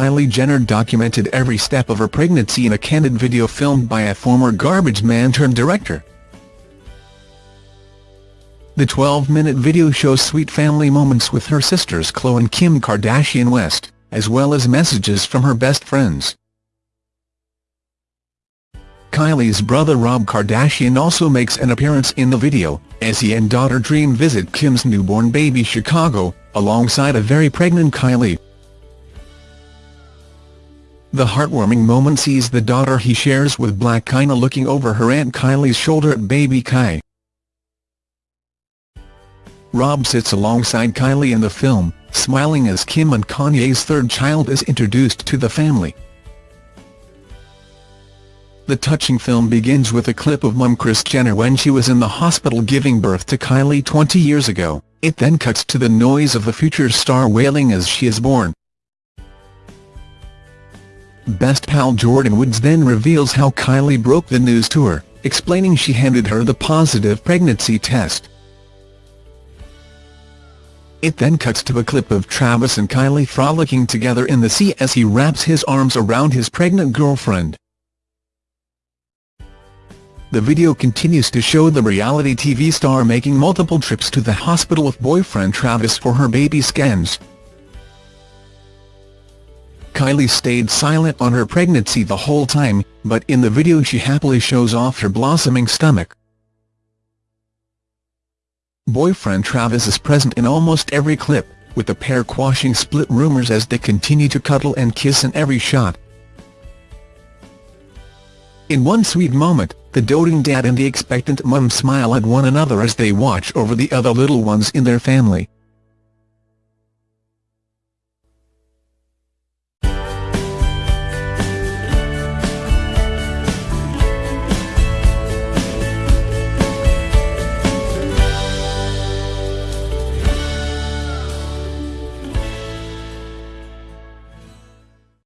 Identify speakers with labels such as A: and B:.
A: Kylie Jenner documented every step of her pregnancy in a candid video filmed by a former garbage man turned director. The 12-minute video shows sweet family moments with her sisters Khloe and Kim Kardashian West, as well as messages from her best friends. Kylie's brother Rob Kardashian also makes an appearance in the video, as he and daughter Dream visit Kim's newborn baby Chicago, alongside a very pregnant Kylie. The heartwarming moment sees the daughter he shares with Blac Chyna looking over her Aunt Kylie's shoulder at baby Kai. Rob sits alongside Kylie in the film, smiling as Kim and Kanye's third child is introduced to the family. The touching film begins with a clip of mum Kris Jenner when she was in the hospital giving birth to Kylie 20 years ago. It then cuts to the noise of the future star wailing as she is born. Best pal Jordyn Woods then reveals how Kylie broke the news to her, explaining she handed her the positive pregnancy test. It then cuts to a clip of Travis and Kylie frolicking together in the sea as he wraps his arms around his pregnant girlfriend. The video continues to show the reality TV star making multiple trips to the hospital with boyfriend Travis for her baby scans. Kylie stayed silent on her pregnancy the whole time, but in the video she happily shows off her blossoming stomach. Boyfriend Travis is present in almost every clip, with the pair quashing split rumors as they continue to cuddle and kiss in every shot. In one sweet moment, the doting dad and the expectant mum smile at one another as they watch over the other little ones in their family.